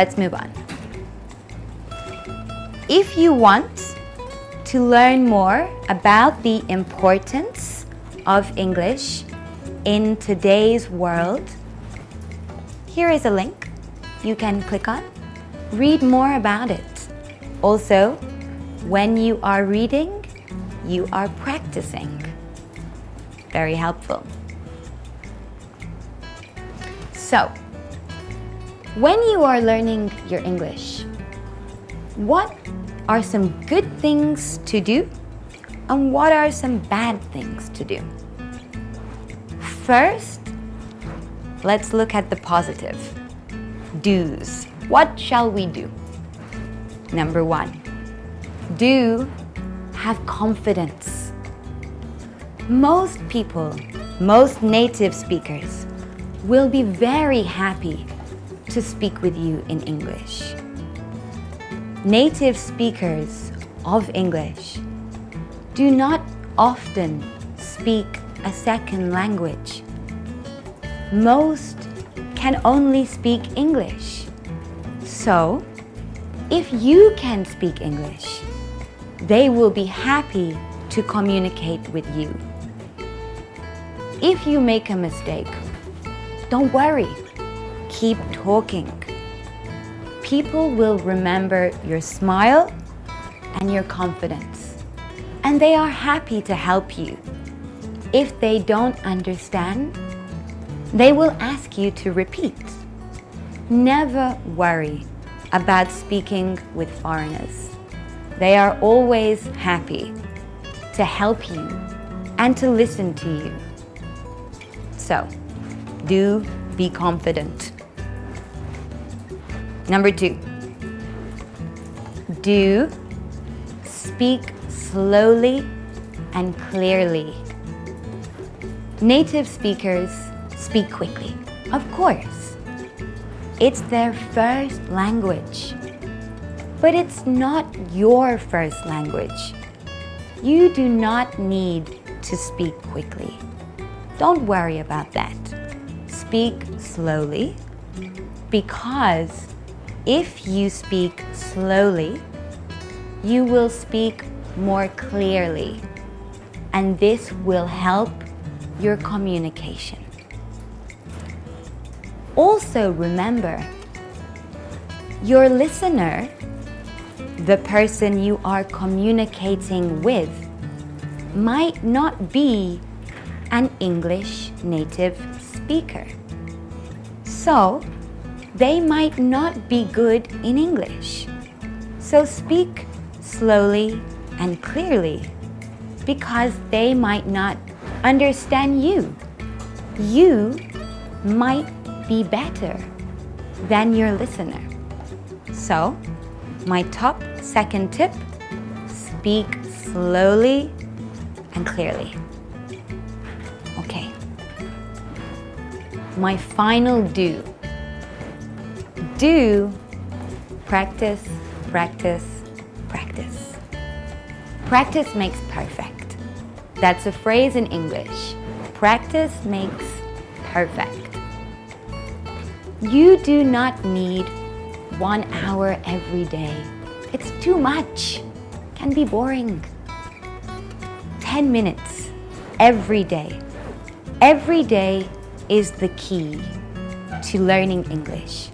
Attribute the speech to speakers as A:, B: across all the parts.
A: let's move on. If you want to learn more about the importance of English in today's world, here is a link you can click on. Read more about it. Also, when you are reading, you are practicing. Very helpful. So, when you are learning your English, what are some good things to do and what are some bad things to do? First, let's look at the positive. Do's. What shall we do? Number one, do have confidence. Most people, most native speakers will be very happy to speak with you in English. Native speakers of English do not often speak a second language. Most can only speak English. So, if you can speak English, they will be happy to communicate with you. If you make a mistake, don't worry. Keep talking. People will remember your smile and your confidence. And they are happy to help you. If they don't understand, they will ask you to repeat. Never worry about speaking with foreigners. They are always happy to help you and to listen to you. So, do be confident. Number two, do speak slowly and clearly. Native speakers speak quickly, of course. It's their first language. But it's not your first language. You do not need to speak quickly. Don't worry about that speak slowly because if you speak slowly, you will speak more clearly and this will help your communication. Also remember, your listener, the person you are communicating with, might not be an English native speaker. So, they might not be good in English. So speak slowly and clearly because they might not understand you. You might be better than your listener. So, my top second tip, speak slowly and clearly. Okay. My final do. Do practice, practice, practice. Practice makes perfect. That's a phrase in English. Practice makes perfect. You do not need one hour every day. It's too much. Can be boring. 10 minutes every day. Every day is the key to learning English.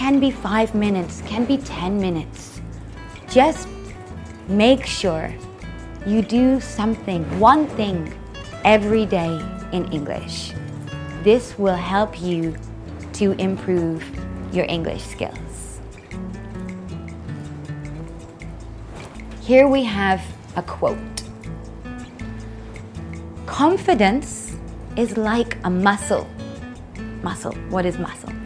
A: Can be five minutes, can be 10 minutes. Just make sure you do something, one thing every day in English. This will help you to improve your English skills. Here we have a quote. Confidence is like a muscle. Muscle, what is muscle?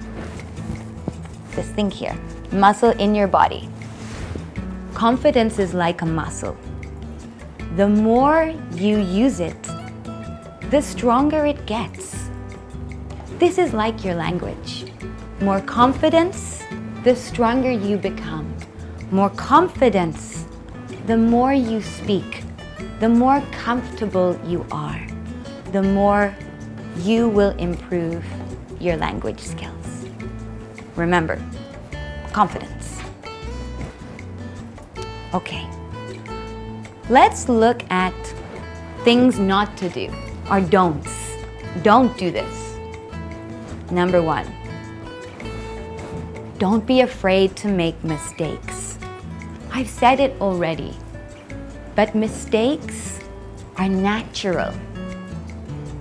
A: This thing here, muscle in your body. Confidence is like a muscle. The more you use it, the stronger it gets. This is like your language. More confidence, the stronger you become. More confidence, the more you speak, the more comfortable you are, the more you will improve your language skills. Remember, confidence. Okay, let's look at things not to do, or don'ts. Don't do this. Number one, don't be afraid to make mistakes. I've said it already, but mistakes are natural.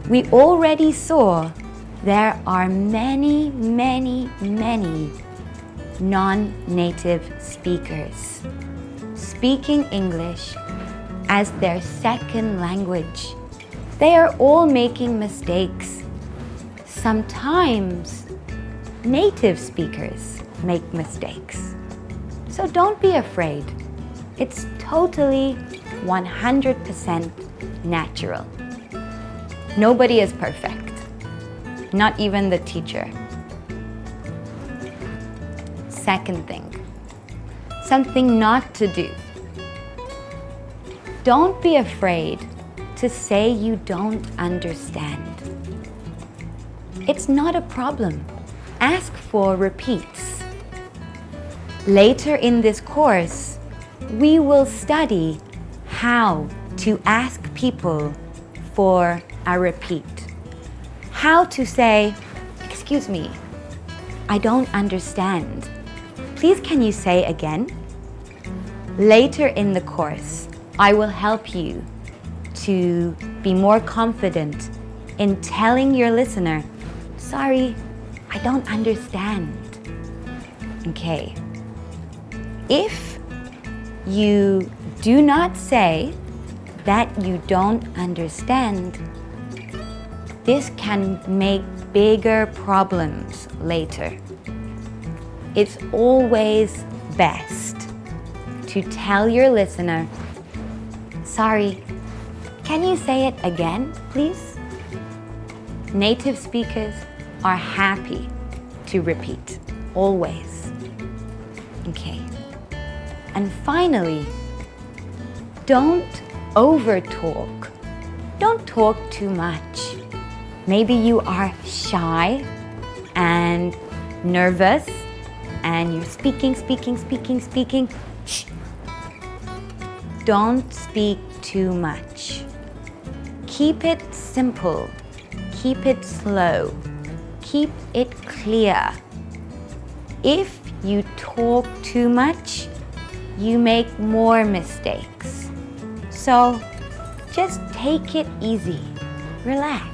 A: We already saw there are many, many, many non-native speakers speaking English as their second language. They are all making mistakes. Sometimes native speakers make mistakes. So don't be afraid. It's totally 100% natural. Nobody is perfect, not even the teacher. Second thing, something not to do. Don't be afraid to say you don't understand. It's not a problem. Ask for repeats. Later in this course, we will study how to ask people for a repeat. How to say, excuse me, I don't understand. Please can you say again? Later in the course, I will help you to be more confident in telling your listener, sorry, I don't understand. Okay. If you do not say that you don't understand, this can make bigger problems later. It's always best to tell your listener, sorry, can you say it again, please? Native speakers are happy to repeat, always. Okay. And finally, don't over-talk. Don't talk too much. Maybe you are shy and nervous and you're speaking, speaking, speaking, speaking. Shh. Don't speak too much. Keep it simple. Keep it slow. Keep it clear. If you talk too much, you make more mistakes. So just take it easy. Relax.